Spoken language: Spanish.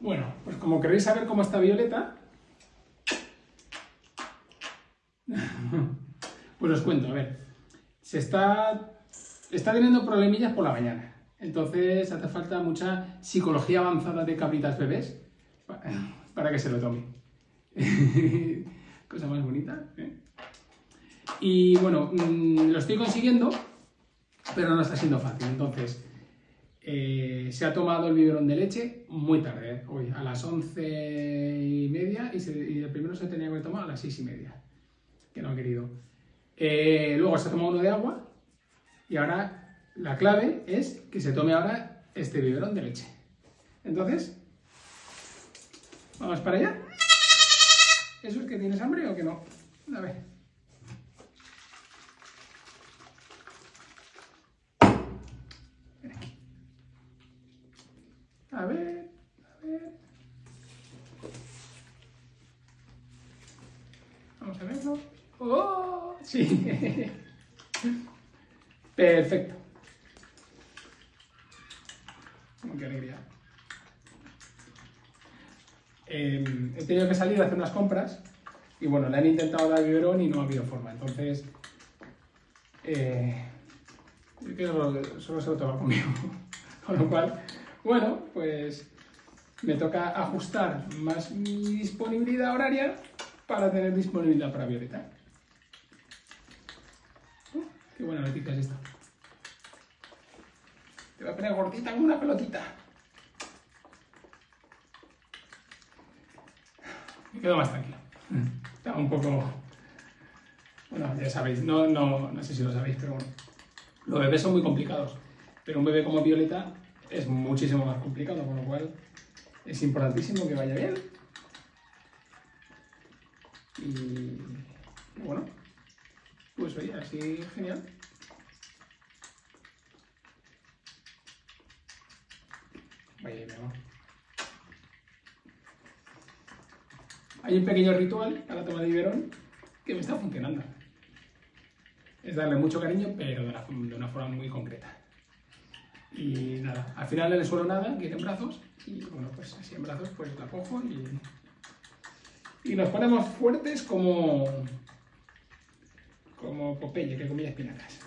Bueno, pues como queréis saber cómo está Violeta, pues os cuento, a ver. Se está, está teniendo problemillas por la mañana. Entonces hace falta mucha psicología avanzada de cabritas bebés para que se lo tome. Cosa más bonita. ¿eh? Y bueno, mm, lo estoy consiguiendo, pero no está siendo fácil. Entonces, eh, se ha tomado el biberón de leche muy tarde, ¿eh? hoy a las once y media, y, el primero se tenía que tomar a las seis y media, que no ha querido. luego se ha tomado uno de agua, y ahora la clave es que se tome ahora este biberón de leche. Entonces, vamos para allá. ¿Eso es que tienes hambre o que no? A ver. Ven aquí. A ver, a ver. Vamos a verlo. ¡Oh! Sí. Perfecto. qué alegría. Em, he tenido que salir a hacer unas compras y bueno, le han intentado dar biberón y no ha habido forma. Entonces, eh, solo se lo toma conmigo. Con lo cual, bueno, pues me toca ajustar más mi disponibilidad horaria para tener disponibilidad para Violeta. Qué buena noticia es esta. Te voy a poner gordita como una pelotita. Me quedo más tranquilo. Está un poco... Bueno, ya sabéis, no, no, no sé si lo sabéis, pero bueno. Los bebés son muy complicados, pero un bebé como Violeta es muchísimo más complicado, con lo cual es importantísimo que vaya bien. Y pues oye, así genial. Hay un pequeño ritual para tomar el biberón que me está funcionando. Es darle mucho cariño, pero de una, forma muy concreta. Y nada, al final le suelo nada, quiere en brazos, y bueno, pues así en brazos pues la cojo y, y nos ponemos fuertes como, como Popeye que comía espinacas.